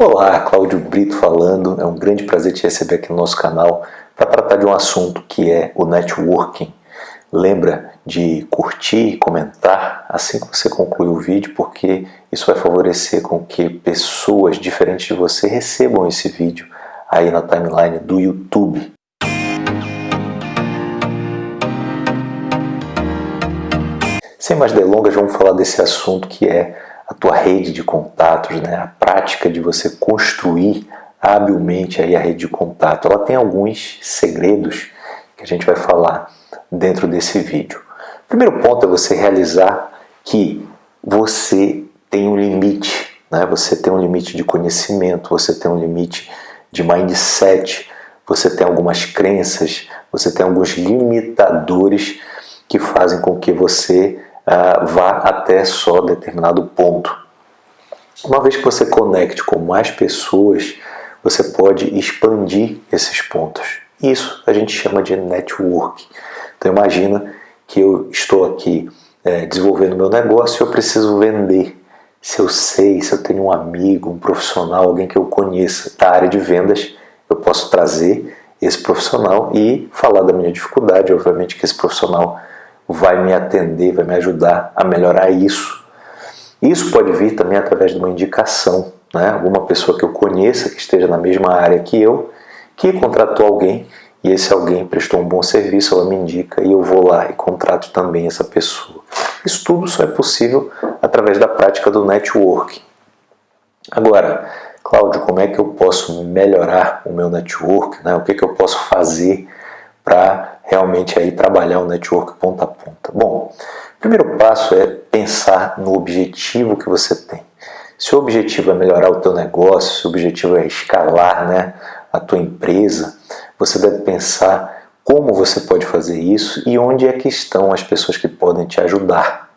Olá, Cláudio Brito falando. É um grande prazer te receber aqui no nosso canal para tratar de um assunto que é o networking. Lembra de curtir e comentar assim que você concluir o vídeo, porque isso vai favorecer com que pessoas diferentes de você recebam esse vídeo aí na timeline do YouTube. Sem mais delongas, vamos falar desse assunto que é a tua rede de contatos, né? a prática de você construir habilmente aí a rede de contato. Ela tem alguns segredos que a gente vai falar dentro desse vídeo. O primeiro ponto é você realizar que você tem um limite, né? você tem um limite de conhecimento, você tem um limite de mindset, você tem algumas crenças, você tem alguns limitadores que fazem com que você uh, vá até só determinado ponto. Uma vez que você conecte com mais pessoas, você pode expandir esses pontos. Isso a gente chama de network. Então imagina que eu estou aqui é, desenvolvendo meu negócio e eu preciso vender. Se eu sei, se eu tenho um amigo, um profissional, alguém que eu conheça da área de vendas, eu posso trazer esse profissional e falar da minha dificuldade. Obviamente que esse profissional vai me atender, vai me ajudar a melhorar isso. Isso pode vir também através de uma indicação, né? alguma pessoa que eu conheça, que esteja na mesma área que eu, que contratou alguém e esse alguém prestou um bom serviço, ela me indica e eu vou lá e contrato também essa pessoa. Isso tudo só é possível através da prática do networking. Agora, Cláudio, como é que eu posso melhorar o meu network? Né? O que, que eu posso fazer para realmente aí trabalhar o network ponta a ponta? Bom, o primeiro passo é pensar no objetivo que você tem. Se o objetivo é melhorar o teu negócio, se o objetivo é escalar né, a tua empresa, você deve pensar como você pode fazer isso e onde é que estão as pessoas que podem te ajudar.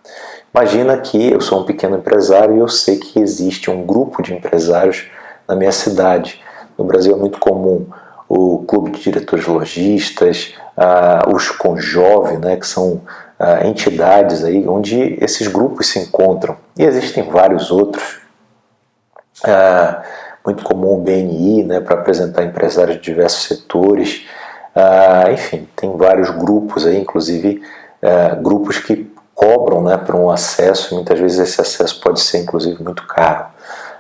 Imagina que eu sou um pequeno empresário e eu sei que existe um grupo de empresários na minha cidade. No Brasil é muito comum o clube de diretores lojistas, ah, os Conjove, né, que são ah, entidades aí onde esses grupos se encontram. E existem vários outros. Ah, muito comum o BNI, né, para apresentar empresários de diversos setores. enfim, tem vários grupos aí, inclusive grupos que cobram né, para um acesso, muitas vezes esse acesso pode ser inclusive muito caro.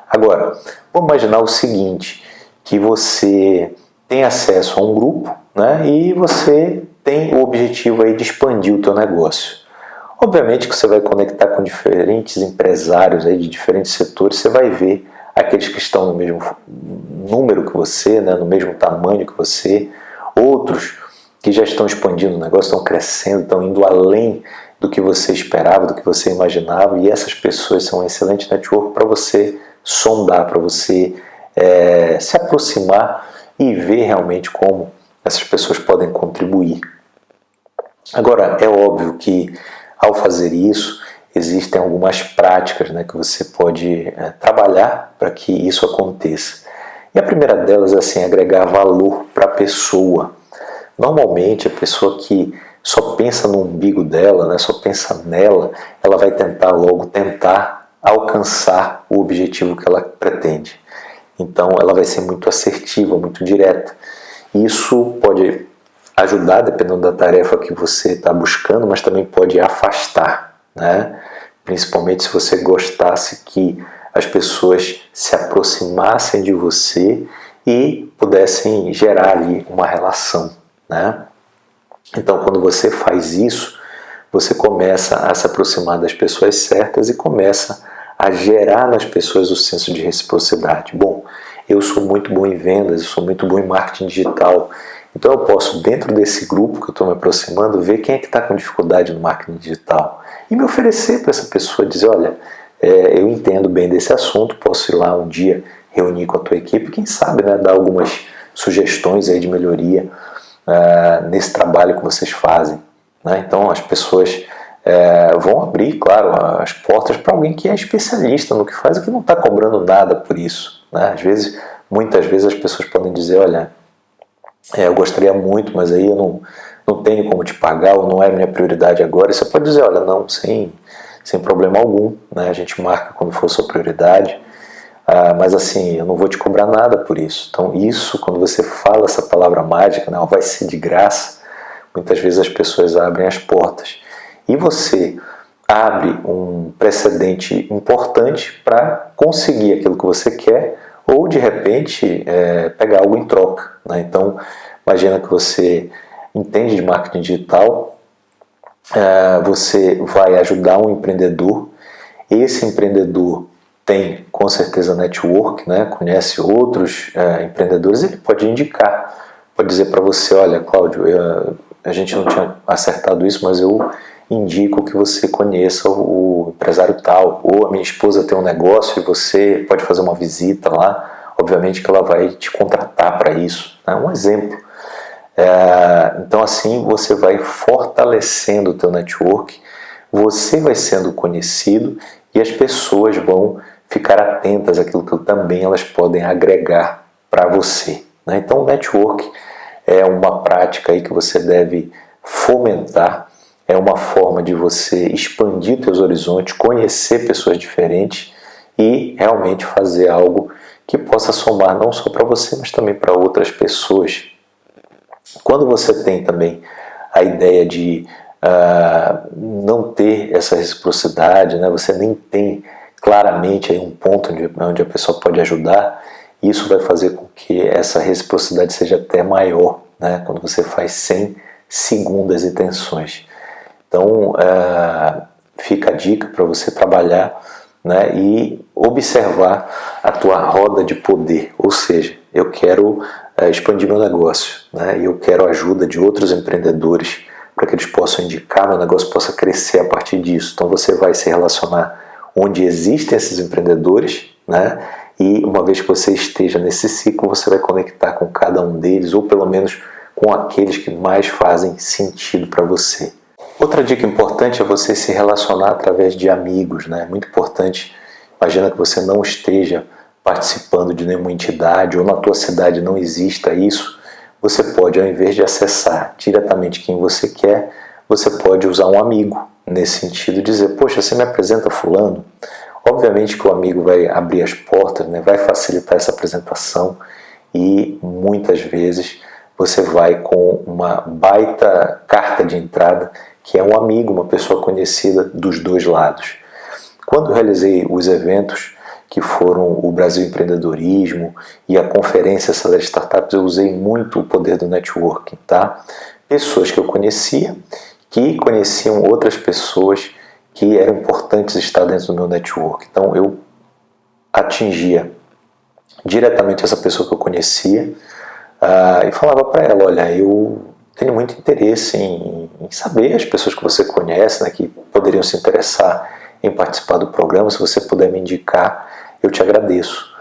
Agora, vamos imaginar o seguinte, que você tem acesso a um grupo né, e você tem o objetivo aí de expandir o teu negócio. Obviamente que você vai conectar com diferentes empresários aí de diferentes setores, você vai ver aqueles que estão no mesmo número que você, né, no mesmo tamanho que você, outros que já estão expandindo o negócio, estão crescendo, estão indo além do que você esperava, do que você imaginava, e essas pessoas são um excelente network para você sondar, para você é, se aproximar e ver realmente como essas pessoas podem contribuir. Agora, é óbvio que ao fazer isso, existem algumas práticas né, que você pode é, trabalhar para que isso aconteça. E a primeira delas é assim, agregar valor para a pessoa. Normalmente, a pessoa que só pensa no umbigo dela, né, só pensa nela, ela vai tentar logo tentar alcançar o objetivo que ela pretende. Então ela vai ser muito assertiva, muito direta. Isso pode ajudar, dependendo da tarefa que você está buscando, mas também pode afastar, né? principalmente se você gostasse que as pessoas se aproximassem de você e pudessem gerar ali uma relação. Né? Então, quando você faz isso, você começa a se aproximar das pessoas certas e começa a gerar nas pessoas o senso de reciprocidade. Bom, eu sou muito bom em vendas, eu sou muito bom em marketing digital, então eu posso, dentro desse grupo que eu estou me aproximando, ver quem é que está com dificuldade no marketing digital e me oferecer para essa pessoa, dizer, olha, é, eu entendo bem desse assunto, posso ir lá um dia reunir com a tua equipe, quem sabe né, dar algumas sugestões aí de melhoria uh, nesse trabalho que vocês fazem. Né? Então as pessoas é, vão abrir, claro, as portas para alguém que é especialista no que faz e que não está cobrando nada por isso. Né? Às vezes, muitas vezes as pessoas podem dizer, olha, é, eu gostaria muito, mas aí eu não, não tenho como te pagar ou não é minha prioridade agora. E você pode dizer, olha, não, sem, sem problema algum, né? a gente marca quando for sua prioridade. ah, mas assim, eu não vou te cobrar nada por isso. Então, isso, quando você fala essa palavra mágica, não, vai ser de graça, muitas vezes as pessoas abrem as portas. E você abre um precedente importante para conseguir aquilo que você quer ou, de repente, é, pegar algo em troca. Né? Então, imagina que você entende de marketing digital, é, você vai ajudar um empreendedor, esse empreendedor tem com certeza network, né? conhece outros é, empreendedores, ele pode indicar, pode dizer para você, olha Cláudio, a gente não tinha acertado isso, mas eu indico que você conheça o empresário tal, ou a minha esposa tem um negócio e você pode fazer uma visita lá, obviamente que ela vai te contratar para isso, é né? um exemplo. É, então assim você vai fortalecendo o teu network, você vai sendo conhecido e as pessoas vão ficar atentas àquilo que também elas podem agregar para você. Né? Então o network é uma prática aí que você deve fomentar, é uma forma de você expandir seus horizontes, conhecer pessoas diferentes e realmente fazer algo que possa somar não só para você, mas também para outras pessoas. Quando você tem também a ideia de uh, não ter essa reciprocidade, né? você nem tem claramente aí um ponto onde, onde a pessoa pode ajudar, isso vai fazer com que essa reciprocidade seja até maior, né? quando você faz sem segundas intenções. Então, uh, fica a dica para você trabalhar né, e observar a tua roda de poder, ou seja, eu quero uh, expandir meu negócio, né, e eu quero a ajuda de outros empreendedores para que eles possam indicar, meu negócio possa crescer a partir disso. Então você vai se relacionar onde existem esses empreendedores, né? E uma vez que você esteja nesse ciclo, você vai conectar com cada um deles, ou pelo menos com aqueles que mais fazem sentido para você. Outra dica importante é você se relacionar através de amigos, né? Muito importante. Imagina que você não esteja participando de nenhuma entidade ou na tua cidade não exista isso. Você pode, ao invés de acessar diretamente quem você quer, você pode usar um amigo nesse sentido, dizer, poxa, você me apresenta fulano? Obviamente que o amigo vai abrir as portas, né, vai facilitar essa apresentação e muitas vezes você vai com uma baita carta de entrada que é um amigo, uma pessoa conhecida dos dois lados. Quando realizei os eventos que foram o Brasil Empreendedorismo e a conferência Acelera Startups, eu usei muito o poder do networking, tá? Pessoas que eu conhecia que conheciam outras pessoas que eram importantes estar dentro do meu network. Então eu atingia diretamente essa pessoa que eu conhecia uh, e falava para ela, olha, eu tenho muito interesse em, em, saber as pessoas que você conhece, né, que poderiam se interessar em participar do programa, se você puder me indicar, eu te agradeço.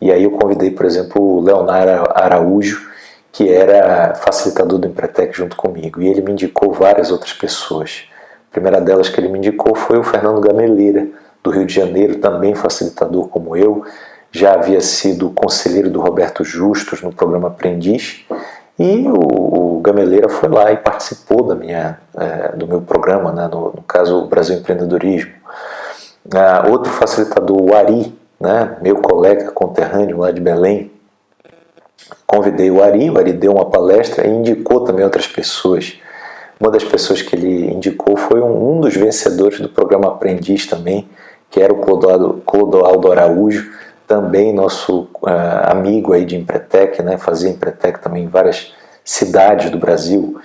E aí eu convidei, por exemplo, o Leonardo Araújo, que era facilitador do Empretec junto comigo, e ele me indicou várias outras pessoas. A primeira delas que ele me indicou foi o Fernando Gameleira, do Rio de Janeiro, também facilitador como eu, já havia sido conselheiro do Roberto Justus no programa Aprendiz, e o, o Gameleira foi lá e participou da minha, é, do meu programa, né, no, no caso Brasil Empreendedorismo. Ah, outro facilitador, o Ari, né, meu colega conterrâneo lá de Belém, convidei o Ari, o Ari deu uma palestra e indicou também outras pessoas. Uma das pessoas que ele indicou foi um, um dos vencedores do programa Aprendiz também, que era o Clodoaldo, Clodoaldo Araújo, também nosso uh, amigo aí de Empretec, né, fazia Empretec também em várias cidades do Brasil.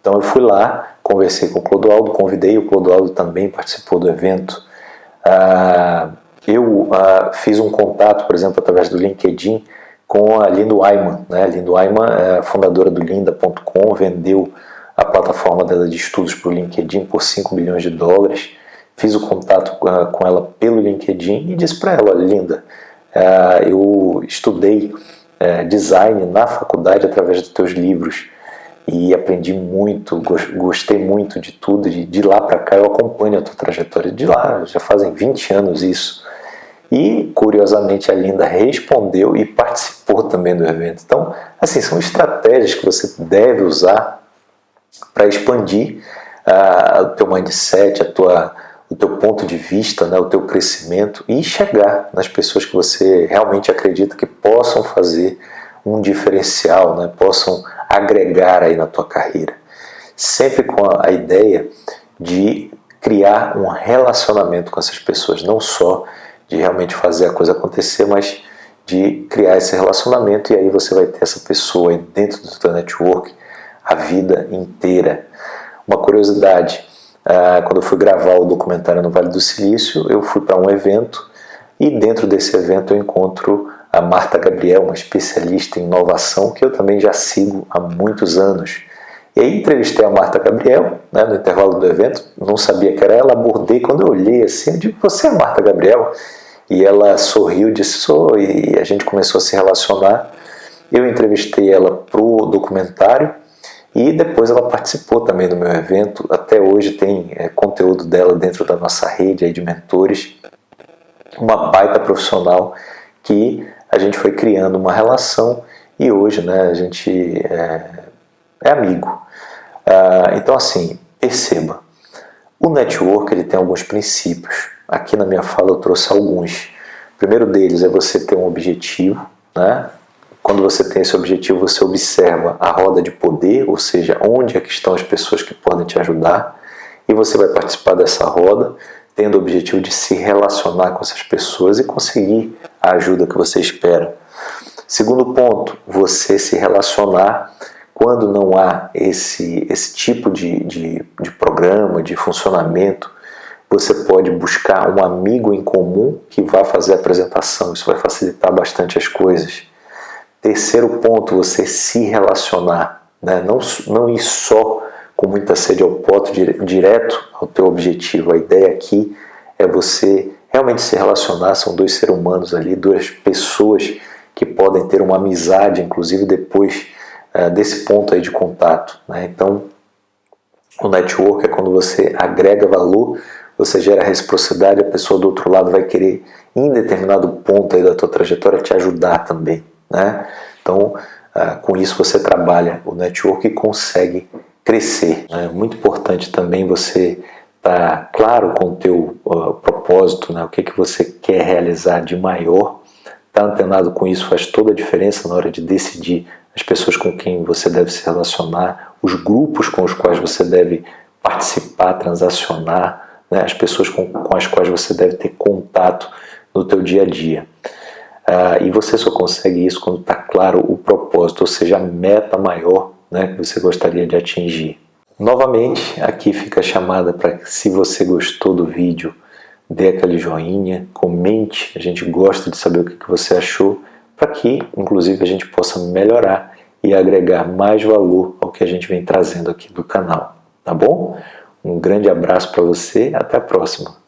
Então eu fui lá, conversei com o Clodoaldo, convidei o Clodoaldo também, participou do evento. Uh, eu uh, fiz um contato, por exemplo, através do LinkedIn, com a Lindo Ayman. Né? A Lindo Ayman é fundadora do Linda.com, vendeu a plataforma dela de estudos para o LinkedIn por 5 milhões de dólares. Fiz o contato com ela pelo LinkedIn e disse para ela, Linda, é, eu estudei é, design na faculdade através dos teus livros e aprendi muito, gostei muito de tudo, de, lá para cá eu acompanho a tua trajetória, de lá já fazem 20 anos isso, e, curiosamente, a Linda respondeu e participou também do evento. Então, assim, são estratégias que você deve usar para expandir uh, o teu mindset, a tua, o teu ponto de vista, né, o teu crescimento e chegar nas pessoas que você realmente acredita que possam fazer um diferencial, né, possam agregar aí na tua carreira. Sempre com a ideia de criar um relacionamento com essas pessoas, não só de realmente fazer a coisa acontecer, mas de criar esse relacionamento e aí você vai ter essa pessoa dentro do teu network a vida inteira. Uma curiosidade, ah, quando eu fui gravar o documentário no Vale do Silício, eu fui para um evento e dentro desse evento eu encontro a Marta Gabriel, uma especialista em inovação que eu também já sigo há muitos anos. E aí entrevistei a Marta Gabriel, né, no intervalo do evento, não sabia que era ela, abordei, quando eu olhei assim, eu digo, você é a Marta Gabriel? E ela sorriu, disse, sou, e a gente começou a se relacionar. Eu entrevistei ela para o documentário, e depois ela participou também do meu evento. Até hoje tem é, conteúdo dela dentro da nossa rede de mentores. Uma baita profissional que a gente foi criando uma relação e hoje né, a gente é, é amigo. Ah, então assim, perceba, o network ele tem alguns princípios. Aqui na minha fala eu trouxe alguns. O primeiro deles é você ter um objetivo, né? Quando você tem esse objetivo, você observa a roda de poder, ou seja, onde é que estão as pessoas que podem te ajudar, e você vai participar dessa roda, tendo o objetivo de se relacionar com essas pessoas e conseguir a ajuda que você espera. Segundo ponto, você se relacionar quando não há esse, esse tipo de, de, de programa, de funcionamento, você pode buscar um amigo em comum que vá fazer a apresentação, isso vai facilitar bastante as coisas. Terceiro ponto, você se relacionar, né? não, não ir só com muita sede ao pote direto ao teu objetivo. A ideia aqui é você realmente se relacionar, são dois seres humanos ali, duas pessoas que podem ter uma amizade, inclusive depois uh, desse ponto aí de contato. Né? Então, o network é quando você agrega valor, você gera reciprocidade, a pessoa do outro lado vai querer, em determinado ponto aí da tua trajetória, te ajudar também. Né? Então, ah, com isso você trabalha o network e consegue crescer. É muito importante também você estar tá claro com o teu uh, propósito, né? o que, que você quer realizar de maior. Estar tá antenado com isso faz toda a diferença na hora de decidir as pessoas com quem você deve se relacionar, os grupos com os quais você deve participar, transacionar, né? as pessoas com, com as quais você deve ter contato no teu dia a dia. Ah, e você só consegue isso quando está claro o propósito, ou seja, a meta maior né, que você gostaria de atingir. Novamente, aqui fica a chamada para se você gostou do vídeo, dê aquele joinha, comente, a gente gosta de saber o que você achou, para que, inclusive, a gente possa melhorar e agregar mais valor ao que a gente vem trazendo aqui do canal, tá bom? Um grande abraço para você, até a próxima!